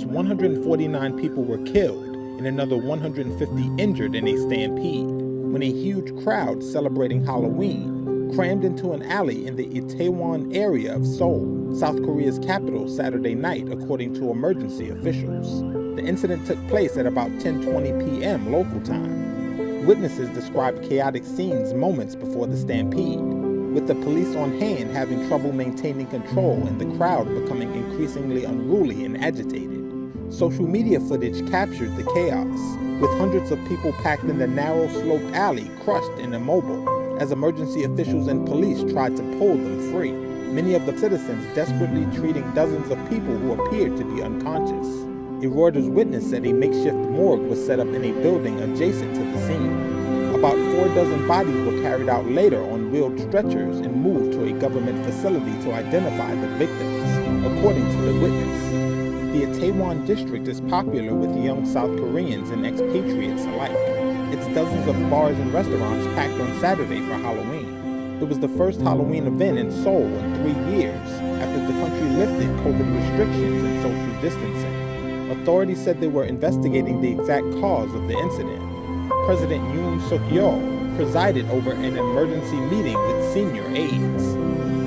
49 people were killed and another 150 injured in a stampede when a huge crowd celebrating Halloween crammed into an alley in the Itaewon area of Seoul, South Korea's capital Saturday night according to emergency officials. The incident took place at about 10:20 p.m. local time. Witnesses described chaotic scenes moments before the stampede, with the police on hand having trouble maintaining control and the crowd becoming increasingly unruly and agitated. Social media footage captured the chaos, with hundreds of people packed in the narrow sloped alley crushed and immobile as emergency officials and police tried to pull them free. Many of the citizens desperately treating dozens of people who appeared to be unconscious. A Reuters witness said a makeshift morgue was set up in a building adjacent to the scene. About four dozen bodies were carried out later on wheeled stretchers and moved to a government facility to identify the victims, according to the witness. The Itaewon district is popular with young South Koreans and expatriates alike. Its dozens of bars and restaurants packed on Saturday for Halloween. It was the first Halloween event in Seoul in three years after the country lifted COVID restrictions and social distancing. Authorities said they were investigating the exact cause of the incident. President Yoon Suk Yeol presided over an emergency meeting with senior aides.